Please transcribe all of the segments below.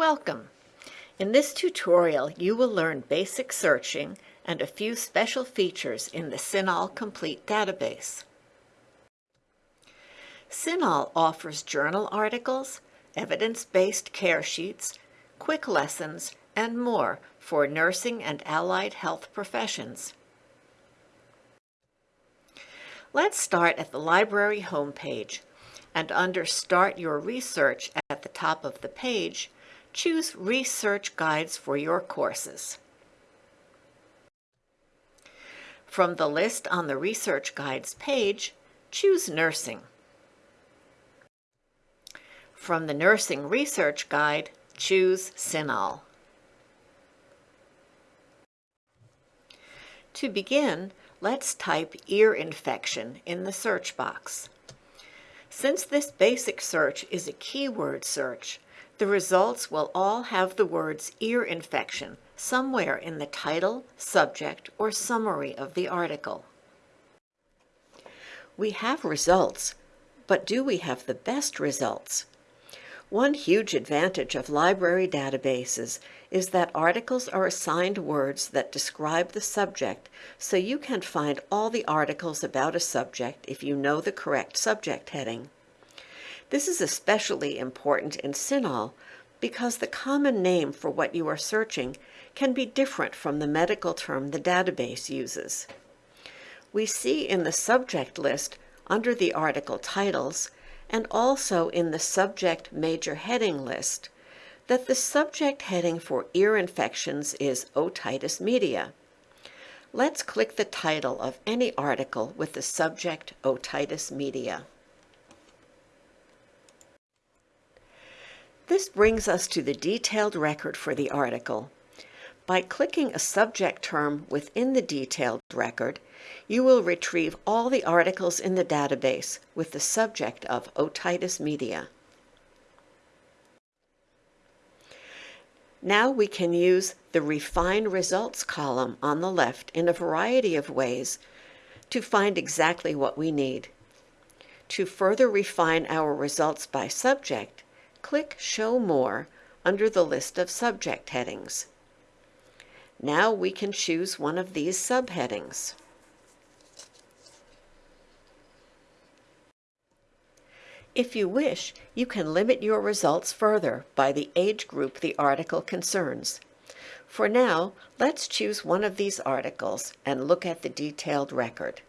Welcome! In this tutorial, you will learn basic searching and a few special features in the CINAHL Complete database. CINAHL offers journal articles, evidence-based care sheets, quick lessons, and more for nursing and allied health professions. Let's start at the library homepage, and under Start Your Research at the top of the page, choose Research Guides for your courses. From the list on the Research Guides page, choose Nursing. From the Nursing Research Guide, choose CINAHL. To begin, let's type ear infection in the search box. Since this basic search is a keyword search, the results will all have the words ear infection somewhere in the title, subject, or summary of the article. We have results, but do we have the best results? One huge advantage of library databases is that articles are assigned words that describe the subject, so you can find all the articles about a subject if you know the correct subject heading. This is especially important in CINAHL because the common name for what you are searching can be different from the medical term the database uses. We see in the subject list under the article titles and also in the subject major heading list that the subject heading for ear infections is otitis media. Let's click the title of any article with the subject otitis media. This brings us to the detailed record for the article. By clicking a subject term within the detailed record, you will retrieve all the articles in the database with the subject of otitis media. Now we can use the Refine Results column on the left in a variety of ways to find exactly what we need. To further refine our results by subject, click Show More under the list of subject headings. Now we can choose one of these subheadings. If you wish, you can limit your results further by the age group the article concerns. For now, let's choose one of these articles and look at the detailed record.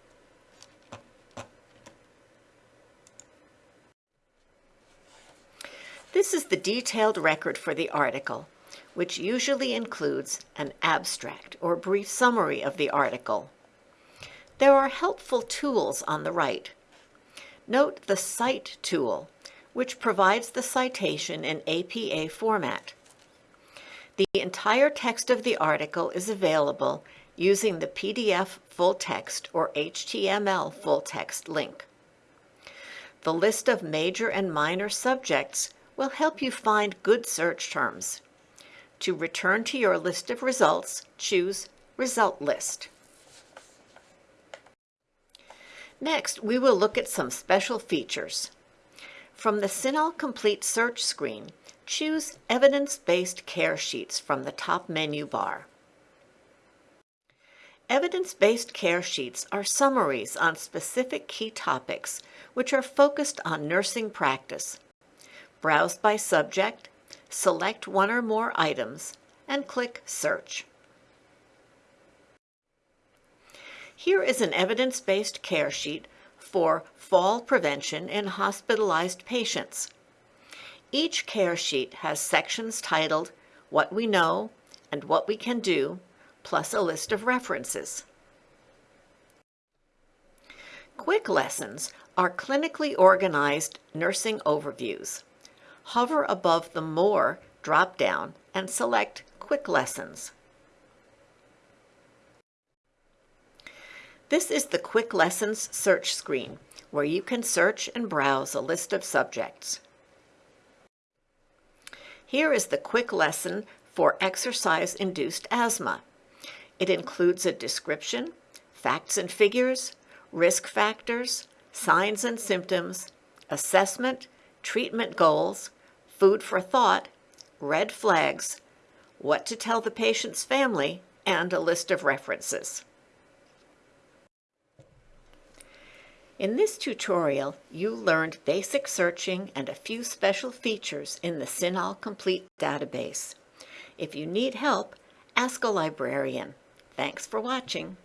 This is the detailed record for the article, which usually includes an abstract or brief summary of the article. There are helpful tools on the right. Note the Cite tool, which provides the citation in APA format. The entire text of the article is available using the PDF full text or HTML full text link. The list of major and minor subjects will help you find good search terms. To return to your list of results, choose Result List. Next, we will look at some special features. From the CINAHL Complete search screen, choose Evidence-Based Care Sheets from the top menu bar. Evidence-based care sheets are summaries on specific key topics which are focused on nursing practice, browse by subject, select one or more items, and click Search. Here is an evidence-based care sheet for fall prevention in hospitalized patients. Each care sheet has sections titled What We Know and What We Can Do, plus a list of references. Quick lessons are clinically organized nursing overviews hover above the More drop-down and select Quick Lessons. This is the Quick Lessons search screen, where you can search and browse a list of subjects. Here is the quick lesson for exercise-induced asthma. It includes a description, facts and figures, risk factors, signs and symptoms, assessment, treatment goals, food for thought, red flags, what to tell the patient's family, and a list of references. In this tutorial, you learned basic searching and a few special features in the CINAHL Complete database. If you need help, ask a librarian. Thanks for watching.